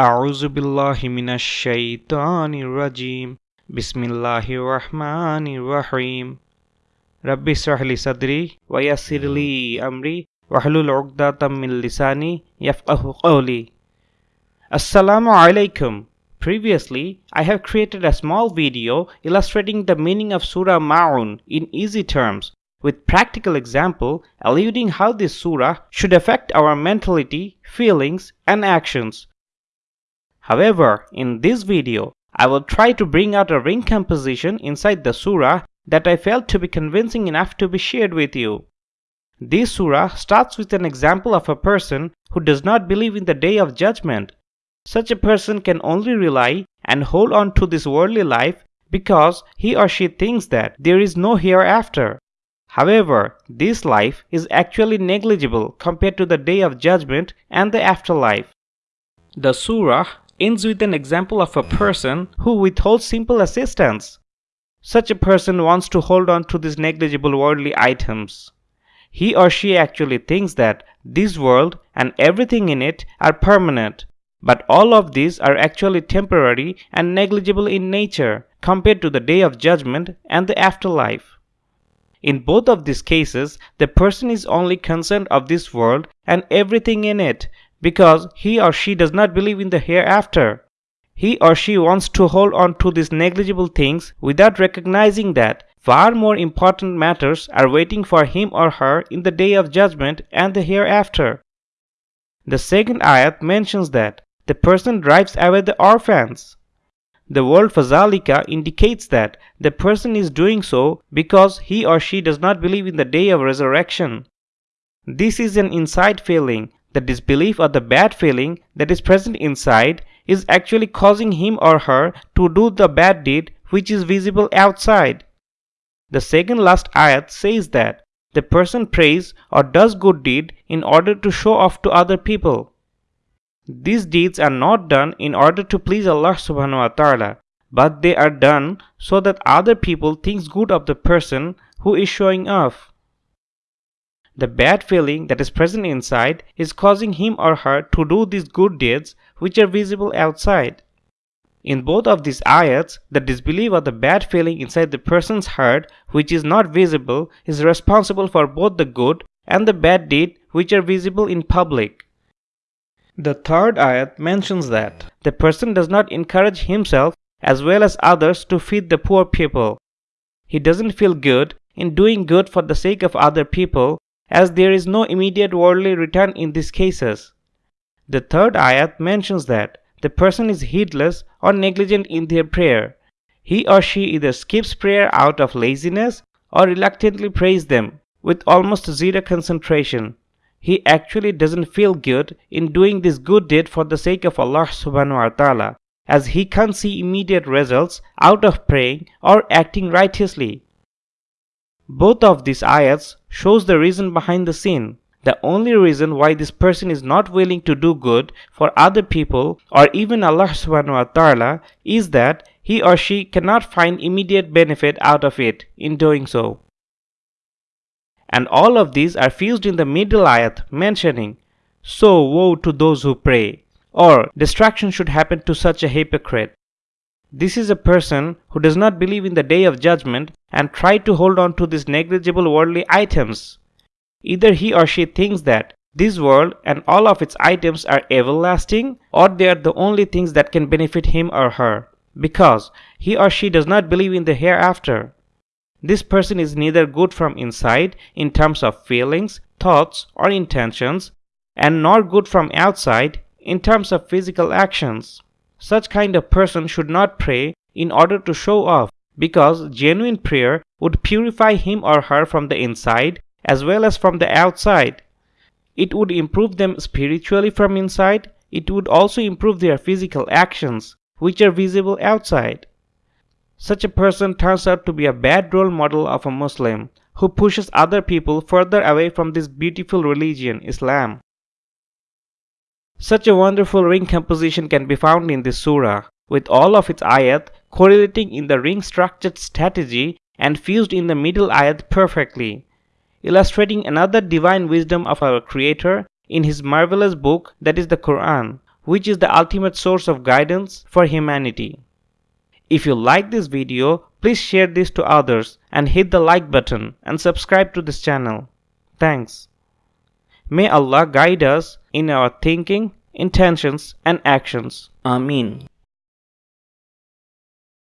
أعوذ بالله من الشيطان الرجيم بسم الله الرحمن الرحيم رب اشرح لي صدري ويسر لي أمري واحلل عقدة من لساني يفقه قولي Assalamu alaikum. Previously, I have created a small video illustrating the meaning of Surah Ma'un in easy terms with practical example alluding how this surah should affect our mentality, feelings and actions. However, in this video, I will try to bring out a ring composition inside the surah that I felt to be convincing enough to be shared with you. This surah starts with an example of a person who does not believe in the day of judgment. Such a person can only rely and hold on to this worldly life because he or she thinks that there is no hereafter. However, this life is actually negligible compared to the day of judgment and the afterlife. The surah ends with an example of a person who withholds simple assistance. Such a person wants to hold on to these negligible worldly items. He or she actually thinks that this world and everything in it are permanent, but all of these are actually temporary and negligible in nature compared to the day of judgment and the afterlife. In both of these cases, the person is only concerned of this world and everything in it because he or she does not believe in the hereafter. He or she wants to hold on to these negligible things without recognizing that far more important matters are waiting for him or her in the day of judgment and the hereafter. The second ayat mentions that the person drives away the orphans. The word fazalika indicates that the person is doing so because he or she does not believe in the day of resurrection. This is an inside feeling. The disbelief or the bad feeling that is present inside is actually causing him or her to do the bad deed which is visible outside. The second last ayat says that the person prays or does good deed in order to show off to other people. These deeds are not done in order to please Allah subhanahu wa ta'ala, but they are done so that other people think good of the person who is showing off. The bad feeling that is present inside is causing him or her to do these good deeds which are visible outside. In both of these ayats, the disbelief or the bad feeling inside the person's heart which is not visible is responsible for both the good and the bad deed which are visible in public. The third ayat mentions that the person does not encourage himself as well as others to feed the poor people. He doesn't feel good in doing good for the sake of other people as there is no immediate worldly return in these cases. The third ayat mentions that the person is heedless or negligent in their prayer. He or she either skips prayer out of laziness or reluctantly prays them with almost zero concentration he actually doesn't feel good in doing this good deed for the sake of Allah subhanahu wa ta'ala as he can't see immediate results out of praying or acting righteously. Both of these ayats shows the reason behind the sin. The only reason why this person is not willing to do good for other people or even Allah subhanahu wa ta'ala is that he or she cannot find immediate benefit out of it in doing so and all of these are fused in the middle ayat mentioning, So woe to those who pray, or destruction should happen to such a hypocrite. This is a person who does not believe in the day of judgment and try to hold on to these negligible worldly items. Either he or she thinks that this world and all of its items are everlasting or they are the only things that can benefit him or her because he or she does not believe in the hereafter. This person is neither good from inside in terms of feelings, thoughts, or intentions, and nor good from outside in terms of physical actions. Such kind of person should not pray in order to show off because genuine prayer would purify him or her from the inside as well as from the outside. It would improve them spiritually from inside. It would also improve their physical actions, which are visible outside. Such a person turns out to be a bad role model of a Muslim who pushes other people further away from this beautiful religion, Islam. Such a wonderful ring composition can be found in this surah, with all of its ayat correlating in the ring structured strategy and fused in the middle ayat perfectly, illustrating another divine wisdom of our Creator in His marvelous book that is the Quran, which is the ultimate source of guidance for humanity. If you like this video, please share this to others and hit the like button and subscribe to this channel. Thanks. May Allah guide us in our thinking, intentions, and actions. Ameen.